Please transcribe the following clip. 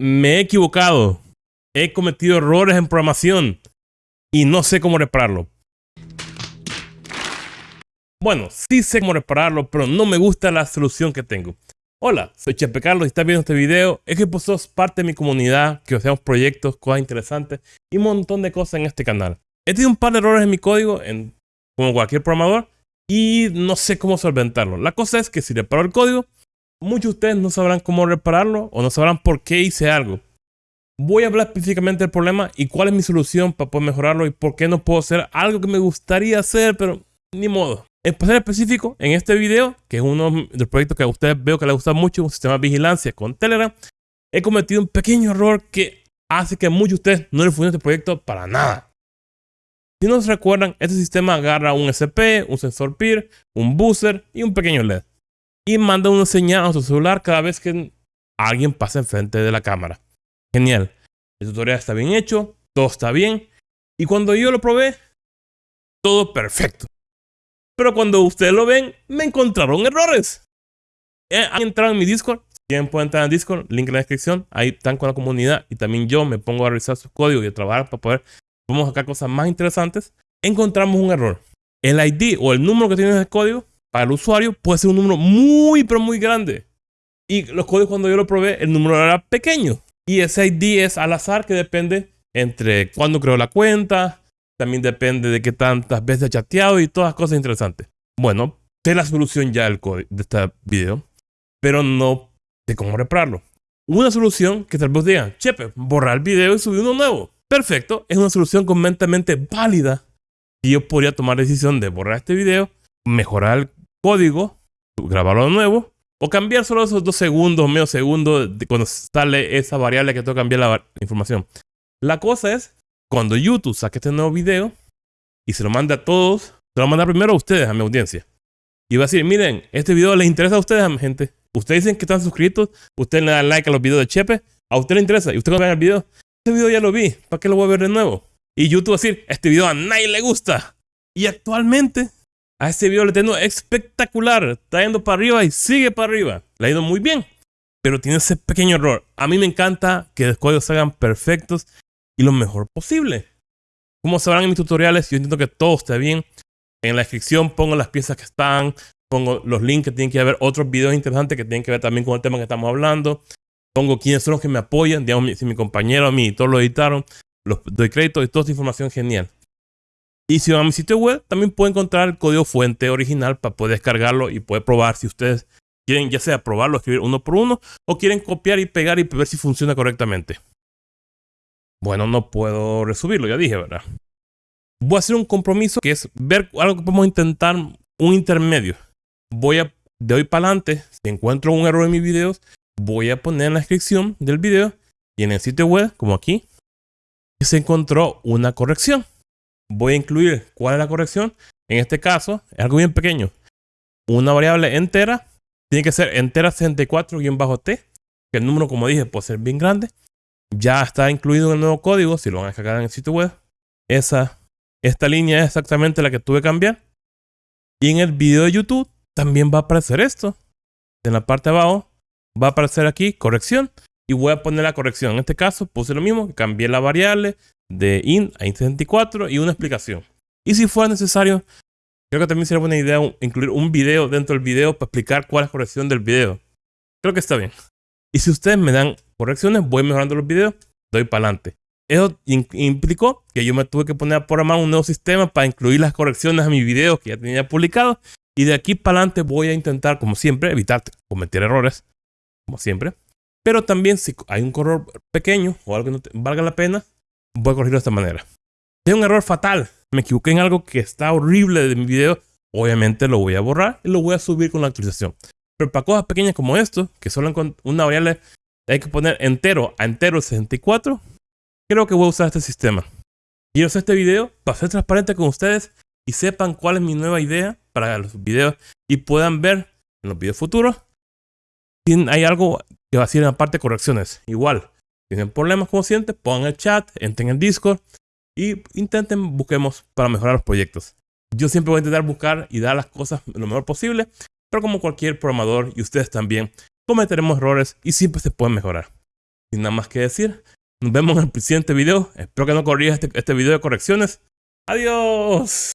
me he equivocado. He cometido errores en programación y no sé cómo repararlo. Bueno, sí sé cómo repararlo, pero no me gusta la solución que tengo. Hola, soy Chepe Carlos y estás viendo este video. Es que pues sos parte de mi comunidad, que hacemos proyectos, cosas interesantes y un montón de cosas en este canal. He tenido un par de errores en mi código, en, como cualquier programador, y no sé cómo solventarlo. La cosa es que si reparo el código, muchos de ustedes no sabrán cómo repararlo o no sabrán por qué hice algo. Voy a hablar específicamente del problema y cuál es mi solución para poder mejorarlo y por qué no puedo hacer algo que me gustaría hacer, pero ni modo. En ser específico, en este video, que es uno de los proyectos que a ustedes veo que les gusta mucho, un sistema de vigilancia con Telegram, he cometido un pequeño error que hace que a muchos de ustedes no les funcione este proyecto para nada. Si no se recuerdan, este sistema agarra un SP, un sensor PIR, un buzzer y un pequeño LED. Y manda una señal a su celular cada vez que alguien pasa enfrente de la cámara. Genial. El tutorial está bien hecho, todo está bien. Y cuando yo lo probé, todo perfecto. Pero cuando ustedes lo ven, me encontraron errores. Eh, han entrado en mi Discord. Quien puede entrar en Discord, link en la descripción. Ahí están con la comunidad y también yo me pongo a revisar sus códigos y a trabajar para poder vamos a sacar cosas más interesantes. Encontramos un error. El ID o el número que tiene el código para el usuario puede ser un número muy, pero muy grande. Y los códigos cuando yo lo probé, el número era pequeño. Y ese ID es al azar que depende entre cuándo creó la cuenta, también depende de qué tantas veces ha chateado y todas cosas interesantes. Bueno, sé la solución ya del de este video, pero no sé cómo repararlo. Una solución que tal vez digan, chepe, borrar el video y subir uno nuevo. Perfecto, es una solución completamente válida. Y yo podría tomar la decisión de borrar este video, mejorar código, grabarlo de nuevo, o cambiar solo esos dos segundos, medio segundo, de cuando sale esa variable que tengo que cambiar la información. La cosa es cuando YouTube saque este nuevo video y se lo manda a todos, se lo manda primero a ustedes, a mi audiencia. Y va a decir, miren, este video les interesa a ustedes, gente. Ustedes dicen que están suscritos, ustedes le dan like a los videos de Chepe, a usted le interesa, y usted cuando ve el video, este video ya lo vi, ¿para qué lo voy a ver de nuevo? Y YouTube va a decir, este video a nadie le gusta. Y actualmente, a este video le tengo espectacular, está yendo para arriba y sigue para arriba. Le ha ido muy bien, pero tiene ese pequeño error. A mí me encanta que los códigos se hagan perfectos y lo mejor posible. Como sabrán en mis tutoriales, yo intento que todo esté bien. En la descripción pongo las piezas que están, pongo los links que tienen que ver, otros videos interesantes que tienen que ver también con el tema que estamos hablando. Pongo quiénes son los que me apoyan, digamos, si mi compañero a mí todos lo editaron, los doy crédito y toda esta información genial. Y si van a mi sitio web, también pueden encontrar el código fuente original para poder descargarlo y poder probar si ustedes quieren ya sea probarlo, escribir uno por uno, o quieren copiar y pegar y ver si funciona correctamente. Bueno, no puedo resubirlo, ya dije, ¿verdad? Voy a hacer un compromiso que es ver algo que podemos intentar, un intermedio. Voy a, de hoy para adelante, si encuentro un error en mis videos, voy a poner en la descripción del video y en el sitio web, como aquí, se encontró una corrección. Voy a incluir cuál es la corrección. En este caso, es algo bien pequeño. Una variable entera tiene que ser entera 64-t, que el número, como dije, puede ser bien grande ya está incluido en el nuevo código, si lo van a descargar en el sitio web. Esa, esta línea es exactamente la que tuve que cambiar. Y en el video de YouTube también va a aparecer esto. En la parte de abajo va a aparecer aquí corrección. Y voy a poner la corrección. En este caso puse lo mismo, cambié la variable de int a int64 y una explicación. Y si fuera necesario, creo que también sería buena idea incluir un video dentro del video para explicar cuál es la corrección del video. Creo que está bien. Y si ustedes me dan correcciones, voy mejorando los videos, doy para adelante. Eso implicó que yo me tuve que poner a programar un nuevo sistema para incluir las correcciones a mis videos que ya tenía publicados. Y de aquí para adelante voy a intentar, como siempre, evitar cometer errores, como siempre. Pero también si hay un error pequeño o algo que no valga la pena, voy a corregirlo de esta manera. Hay un error fatal, me equivoqué en algo que está horrible de mi video, obviamente lo voy a borrar y lo voy a subir con la actualización. Pero para cosas pequeñas como esto, que solo con una variable hay que poner entero a entero 64, creo que voy a usar este sistema. Quiero hacer este video para ser transparente con ustedes y sepan cuál es mi nueva idea para los videos y puedan ver en los videos futuros si hay algo que va a ser en la parte de correcciones. Igual, tienen problemas como siempre, pongan el chat, entren en Discord y intenten, busquemos para mejorar los proyectos. Yo siempre voy a intentar buscar y dar las cosas lo mejor posible, pero como cualquier programador y ustedes también, cometeremos errores y siempre se pueden mejorar. sin nada más que decir, nos vemos en el siguiente video. Espero que no corrijas este, este video de correcciones. Adiós.